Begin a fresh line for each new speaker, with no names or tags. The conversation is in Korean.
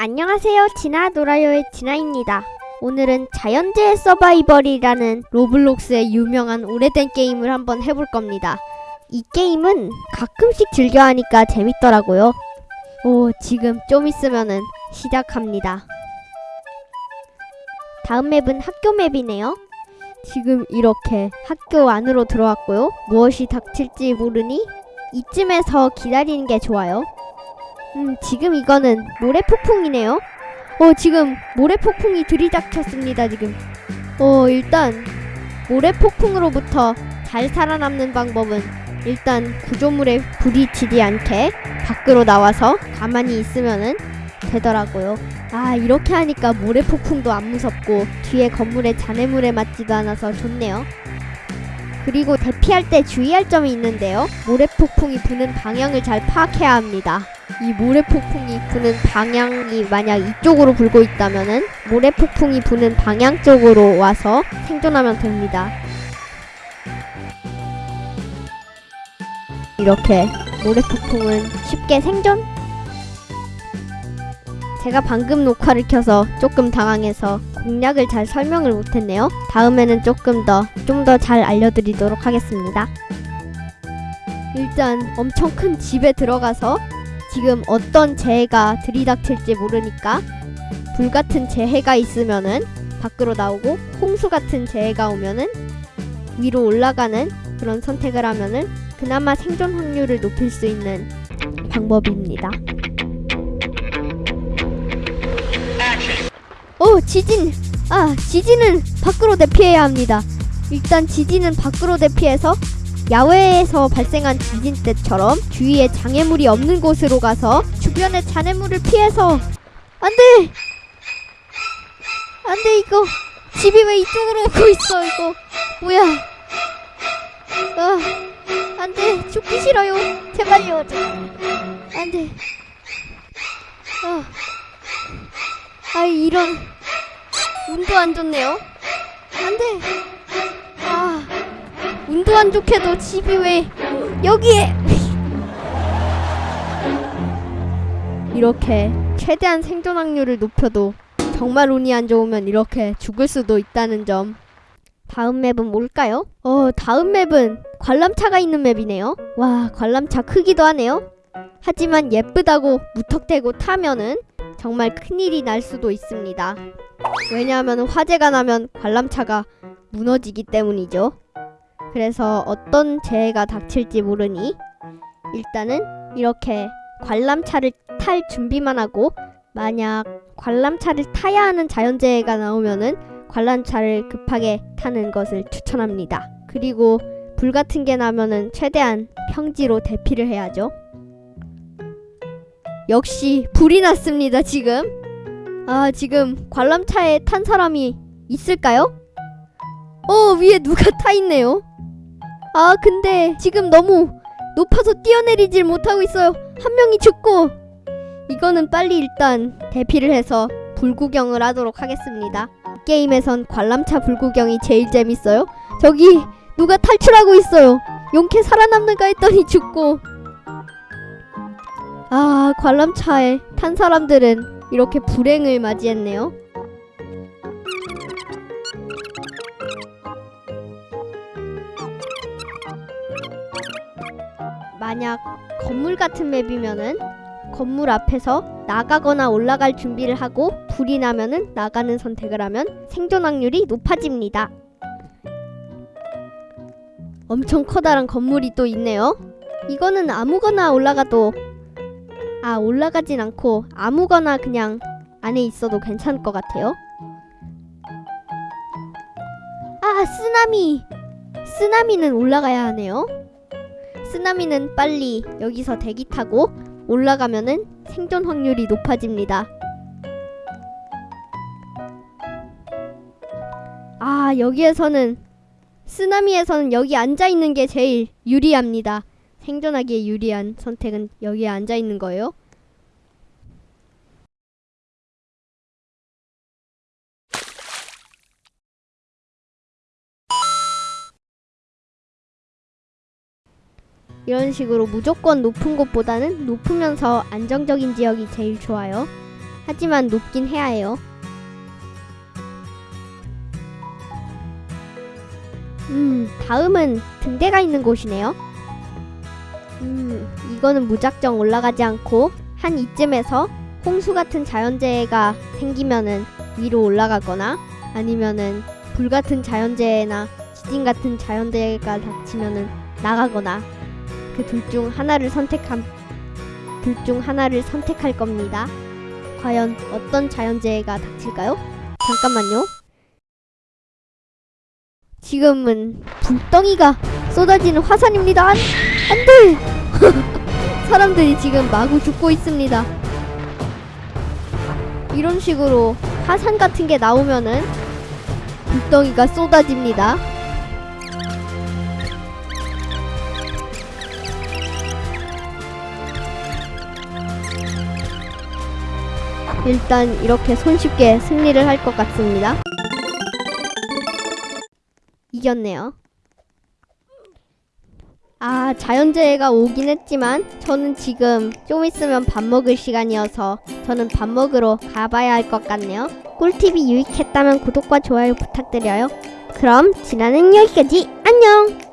안녕하세요. 진아 놀아요의 진아입니다. 오늘은 자연재해 서바이벌이라는 로블록스의 유명한 오래된 게임을 한번 해볼 겁니다. 이 게임은 가끔씩 즐겨하니까 재밌더라고요. 오, 지금 좀 있으면은 시작합니다. 다음 맵은 학교 맵이네요. 지금 이렇게 학교 안으로 들어왔고요. 무엇이 닥칠지 모르니 이쯤에서 기다리는 게 좋아요. 음, 지금 이거는 모래 폭풍이네요. 어, 지금 모래 폭풍이 들이닥쳤습니다, 지금. 어, 일단 모래 폭풍으로부터 잘 살아남는 방법은 일단 구조물에 부딪히지 않게 밖으로 나와서 가만히 있으면은 되더라고요. 아, 이렇게 하니까 모래 폭풍도 안 무섭고 뒤에 건물에 잔해물에 맞지도 않아서 좋네요. 그리고 대피할 때 주의할 점이 있는데요. 모래 폭풍이 부는 방향을 잘 파악해야 합니다. 이 모래 폭풍이 부는 방향이 만약 이쪽으로 불고 있다면은 모래 폭풍이 부는 방향 쪽으로 와서 생존하면 됩니다. 이렇게 모래 폭풍은 쉽게 생존? 제가 방금 녹화를 켜서 조금 당황해서 공략을 잘 설명을 못했네요. 다음에는 조금 더, 좀 더 잘 알려드리도록 하겠습니다. 일단 엄청 큰 집에 들어가서 지금 어떤 재해가 들이닥칠지 모르니까 불 같은 재해가 있으면은 밖으로 나오고 홍수 같은 재해가 오면은 위로 올라가는 그런 선택을 하면은 그나마 생존 확률을 높일 수 있는 방법입니다. 오 지진! 아 지진은 밖으로 대피해야 합니다. 일단 지진은 밖으로 대피해서 야외에서 발생한 지진 때처럼 주위에 장애물이 없는 곳으로 가서 주변의 잔해물을 피해서 안돼! 안돼 이거! 집이 왜 이쪽으로 오고 있어 이거! 뭐야! 아 안돼! 죽기 싫어요! 제발요 안돼! 아, 아 이런 운도 안 좋네요? 안돼! 아 운도 안 좋게도 집이 왜 여기에 이렇게 최대한 생존 확률을 높여도 정말 운이 안 좋으면 이렇게 죽을 수도 있다는 점. 다음 맵은 뭘까요? 어 다음 맵은 관람차가 있는 맵이네요. 와 관람차 크기도 하네요. 하지만 예쁘다고 무턱대고 타면은 정말 큰일이 날 수도 있습니다. 왜냐하면 화재가 나면 관람차가 무너지기 때문이죠 그래서 어떤 재해가 닥칠지 모르니 일단은 이렇게 관람차를 탈 준비만 하고 만약 관람차를 타야 하는 자연재해가 나오면은 관람차를 급하게 타는 것을 추천합니다. 그리고 불 같은 게 나면은 최대한 평지로 대피를 해야죠. 역시 불이 났습니다, 지금. 아, 지금 관람차에 탄 사람이 있을까요? 어, 위에 누가 타 있네요. 아, 근데 지금 너무 높아서 뛰어내리질 못하고 있어요. 한 명이 죽고. 이거는 빨리 일단 대피를 해서 불구경을 하도록 하겠습니다. 게임에선 관람차 불구경이 제일 재밌어요. 저기 누가 탈출하고 있어요. 용케 살아남는가 했더니 죽고. 아, 관람차에 탄 사람들은 이렇게 불행을 맞이했네요. 만약 건물 같은 맵이면은 건물 앞에서 나가거나 올라갈 준비를 하고 불이 나면은 나가는 선택을 하면 생존 확률이 높아집니다. 엄청 커다란 건물이 또 있네요. 이거는 아무거나 올라가도 아 올라가진 않고 아무거나 그냥 안에 있어도 괜찮을 것 같아요. 아 쓰나미 쓰나미는 올라가야 하네요. 쓰나미는 빨리 여기서 대기 타고 올라가면은 생존 확률이 높아집니다. 아, 여기에서는 쓰나미에서는 여기 앉아 있는 게 제일 유리합니다. 생존하기에 유리한 선택은 여기에 앉아 있는 거예요. 이런 식으로 무조건 높은 곳보다는 높으면서 안정적인 지역이 제일 좋아요. 하지만 높긴 해야 해요. 음, 다음은 등대가 있는 곳이네요. 음, 이거는 무작정 올라가지 않고 한 이쯤에서 홍수 같은 자연재해가 생기면은 위로 올라가거나 아니면은 불 같은 자연재해나 지진 같은 자연재해가 닥치면은 나가거나 그 둘 중 하나를 선택함 둘 중 하나를 선택할 겁니다. 과연 어떤 자연재해가 닥칠까요? 잠깐만요. 지금은 불덩이가 쏟아지는 화산입니다. 안, 안 돼! 사람들이 지금 마구 죽고 있습니다. 이런 식으로 화산 같은 게 나오면은 불덩이가 쏟아집니다. 일단 이렇게 손쉽게 승리를 할 것 같습니다. 이겼네요. 아, 자연재해가 오긴 했지만 저는 지금 좀 있으면 밥 먹을 시간이어서 저는 밥 먹으러 가봐야 할 것 같네요. 꿀팁이 유익했다면 구독과 좋아요 부탁드려요. 그럼 지나는 여기까지 안녕!